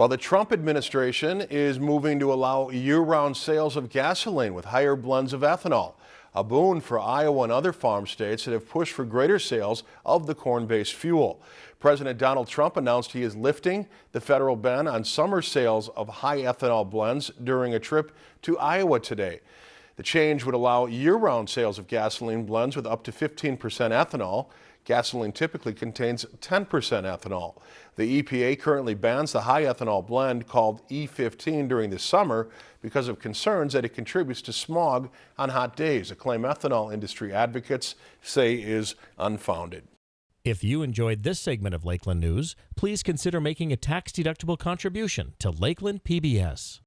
While the Trump administration is moving to allow year-round sales of gasoline with higher blends of ethanol, a boon for Iowa and other farm states that have pushed for greater sales of the corn-based fuel. President Donald Trump announced he is lifting the federal ban on summer sales of high ethanol blends during a trip to Iowa today. The change would allow year-round sales of gasoline blends with up to 15% ethanol. Gasoline typically contains 10% ethanol. The EPA currently bans the high ethanol blend called E15 during the summer because of concerns that it contributes to smog on hot days, a claim ethanol industry advocates say is unfounded. If you enjoyed this segment of Lakeland News, please consider making a tax-deductible contribution to Lakeland PBS.